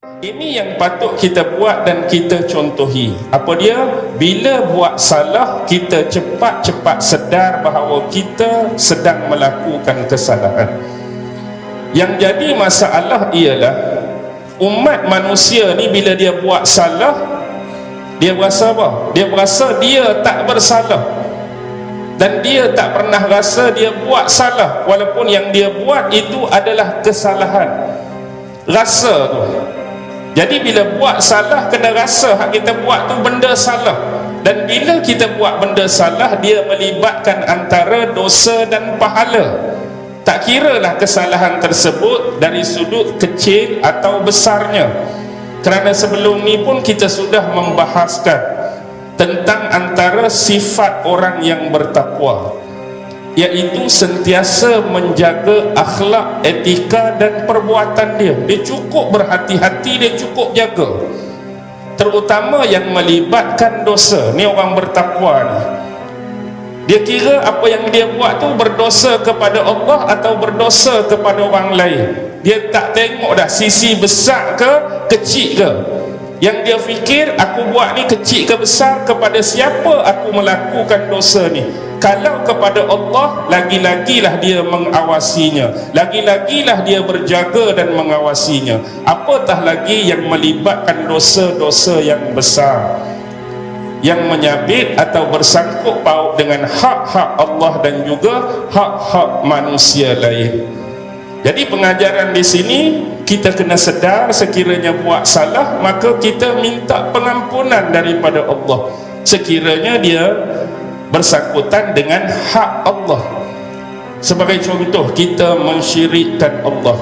Ini yang patut kita buat dan kita contohi. Apa dia? Bila buat salah, kita cepat-cepat sedar bahawa kita sedang melakukan kesalahan. Yang jadi masalah ialah umat manusia ni bila dia buat salah, dia berasa apa? Dia berasa dia tak bersalah. Dan dia tak pernah rasa dia buat salah walaupun yang dia buat itu adalah kesalahan. Rasa tu jadi bila buat salah kena rasa hak kita buat tu benda salah. Dan bila kita buat benda salah dia melibatkan antara dosa dan pahala. Tak kiralah kesalahan tersebut dari sudut kecil atau besarnya. Kerana sebelum ni pun kita sudah membahaskan tentang antara sifat orang yang bertakwa iaitu sentiasa menjaga akhlak, etika dan perbuatan dia. Dia cukup berhati-hati, dia cukup jaga. Terutama yang melibatkan dosa. Ni orang bertakwa ni. Dia kira apa yang dia buat tu berdosa kepada Allah atau berdosa kepada orang lain. Dia tak tengok dah sisi besar ke kecil ke. Yang dia fikir aku buat ni kecil ke besar kepada siapa aku melakukan dosa ni kalau kepada Allah lagi-lagilah dia mengawasinya. Lagi-lagilah dia berjaga dan mengawasinya. Apatah lagi yang melibatkan dosa-dosa yang besar? Yang menyabit atau bersangkut paut dengan hak-hak Allah dan juga hak-hak manusia lain. Jadi pengajaran di sini kita kena sedar sekiranya buat salah maka kita minta pengampunan daripada Allah. Sekiranya dia bersangkutan dengan hak Allah. Sebagai contoh kita mensyirikkan Allah.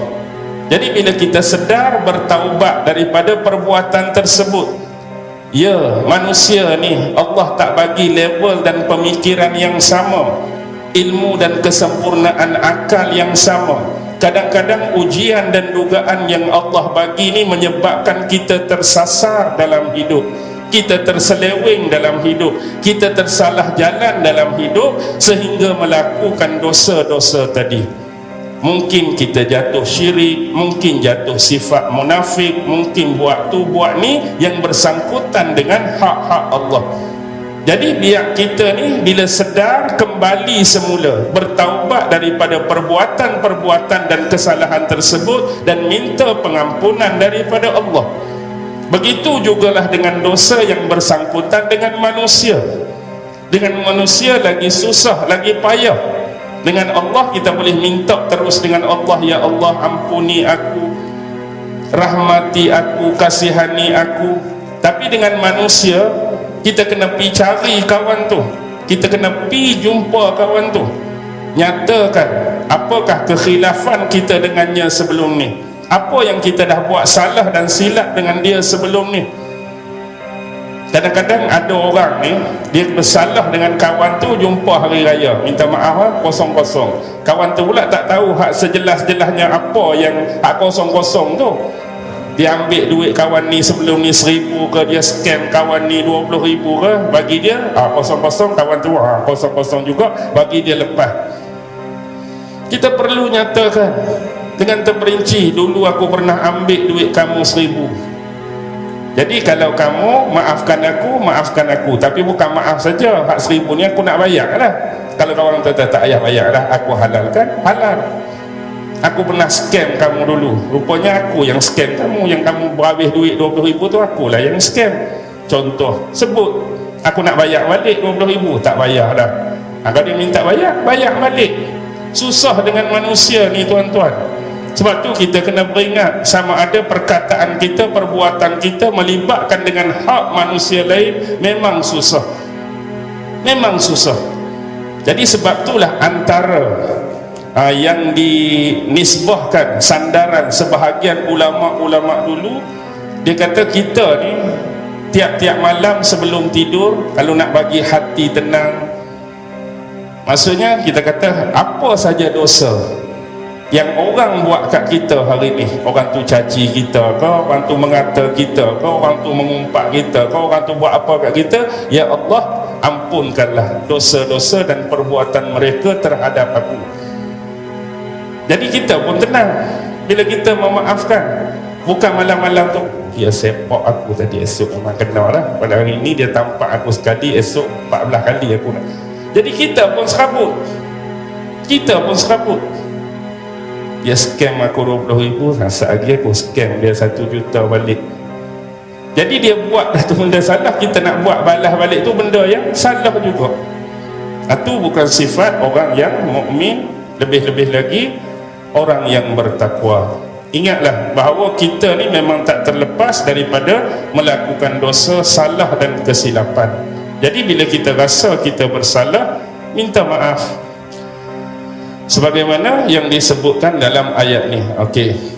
Jadi bila kita sedar bertaubat daripada perbuatan tersebut ya manusia ni Allah tak bagi level dan pemikiran yang sama ilmu dan kesempurnaan akal yang sama. Kadang-kadang ujian dan dugaan yang Allah bagi ni menyebabkan kita tersasar dalam hidup kita terseleweng dalam hidup. Kita tersalah jalan dalam hidup sehingga melakukan dosa-dosa tadi. Mungkin kita jatuh syirik mungkin jatuh sifat munafik mungkin buat tu buat ni yang bersangkutan dengan hak-hak Allah. Jadi biar kita ni bila sedar kembali semula bertaubat daripada perbuatan-perbuatan dan kesalahan tersebut dan minta pengampunan daripada Allah begitu jugalah dengan dosa yang bersangkutan dengan manusia. Dengan manusia lagi susah lagi payah. Dengan Allah kita boleh minta terus dengan Allah ya Allah ampuni aku rahmati aku kasihani aku. Tapi dengan manusia kita kena pi cari kawan tu. Kita kena pi jumpa kawan tu. Nyatakan apakah kekhilafan kita dengannya sebelum ni apa yang kita dah buat salah dan silap dengan dia sebelum ni? Kadang-kadang ada orang ni dia bersalah dengan kawan tu jumpa hari raya. Minta maaf lah kosong-kosong. Kawan tu pula tak tahu hak sejelas-jelasnya apa yang hak kosong-kosong tu. Dia ambil duit kawan ni sebelum ni seribu ke dia scam kawan ni dua puluh ribu ke bagi dia ah, kosong-kosong kawan tu ah, kosong-kosong juga bagi dia lepas. Kita perlu nyatakan dengan terperinci dulu aku pernah ambil duit kamu seribu. Jadi kalau kamu maafkan aku maafkan aku. Tapi bukan maaf saja. Hak seribu ni aku nak bayar lah. Kalau orang kata tak payah bayar lah aku halalkan halal. Aku pernah scam kamu dulu. Rupanya aku yang scam kamu. Yang kamu berhabis duit 20 ribu tu akulah yang scam. Contoh sebut aku nak bayar balik 20 ribu. Tak bayar dah. Kalau dia minta bayar bayar balik. Susah dengan manusia ni tuan-tuan sebab tu kita kena beringat sama ada perkataan kita, perbuatan kita melibatkan dengan hak manusia lain memang susah. Memang susah. Jadi sebab itulah antara uh, yang dinisbahkan sandaran sebahagian ulama-ulama dulu dia kata kita ni tiap-tiap malam sebelum tidur kalau nak bagi hati tenang maksudnya kita kata apa saja dosa yang orang buat kat kita hari ni orang tu caci kita ke orang tu mengata kita ke orang tu mengumpat kita ke orang tu buat apa kat kita ya Allah ampunkanlah dosa-dosa dan perbuatan mereka terhadap aku. Jadi kita pun tenang. Bila kita memaafkan bukan malam-malam tu dia sepak aku tadi esok memang kena lah. Pada hari ini dia tampak aku sekali esok 14 kali aku nak. Jadi kita pun serabut. Kita pun serabut dia scam aku 20 ribu rasa lagi aku scam dia 1 juta balik. Jadi dia buat tu benda salah kita nak buat balas balik tu benda yang salah juga. Itu bukan sifat orang yang mukmin lebih-lebih lagi orang yang bertakwa. Ingatlah bahawa kita ni memang tak terlepas daripada melakukan dosa salah dan kesilapan. Jadi bila kita rasa kita bersalah minta maaf sebagaimana yang disebutkan dalam ayat ni. Okey